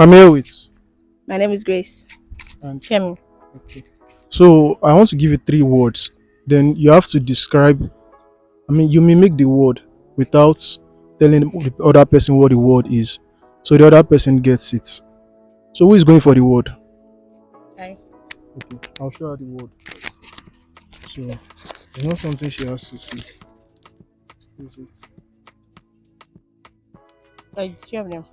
I'm here with. My name is Grace. And Femi. okay. So I want to give you three words. Then you have to describe. I mean, you mimic the word without telling the other person what the word is, so the other person gets it. So who is going for the word? I. Okay, I'll show her the word. So it's not something she has to see. Is it? Three of them.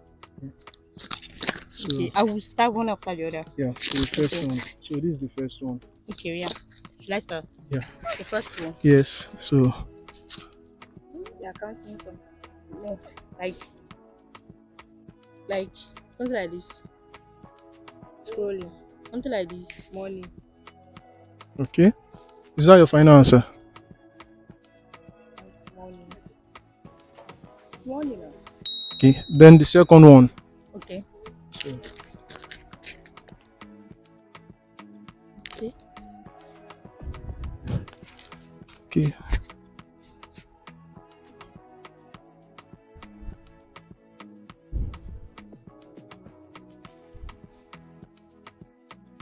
So Okay, I will start one after the other. yeah, so the first Okay. one. So this is the first one. Okay, yeah. Should I start? Yeah. The first one. Yes. So You're counting from. No, like, like something like this. Scrolling. Something like this. Morning. okay. Is that your final answer? It's morning. Morning. Okay. Then the second one. Okay. Okay. okay.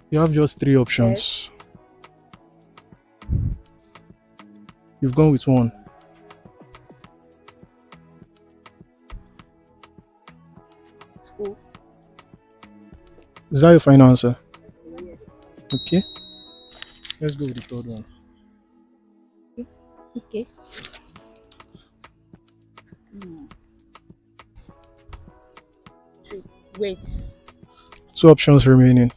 You have just three options. You've gone with one. Is that your final answer? Yes. Okay. Let's go with the third one. Okay. Two. Wait. Two options remaining.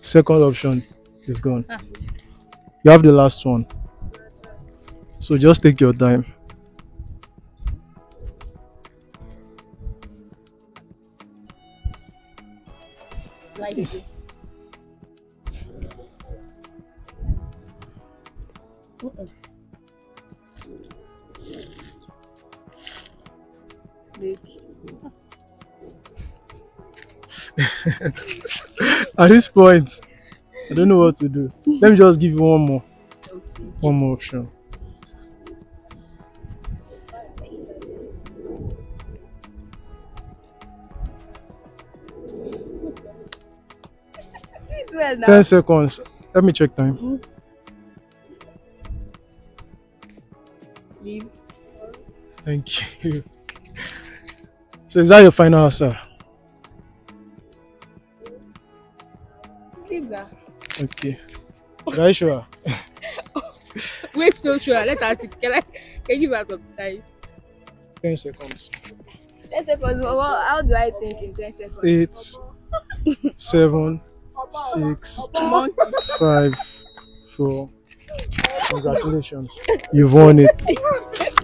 Second option is gone. Ah. You have the last one. So just take your time. like. At this point, I don't know what to do. Let me just give you one more. Okay. One more option. It's well now. 10 seconds. Let me check time. Mm-hmm. Leave. Thank you. So is that your final answer? Sleep now. Okay. Are you sure? Wait so sure. Let us. Can I can you give her some time? 10 seconds. 10 seconds. Well, how do I think in 10 seconds? Eight, seven, six, five, four. Congratulations. You've won it.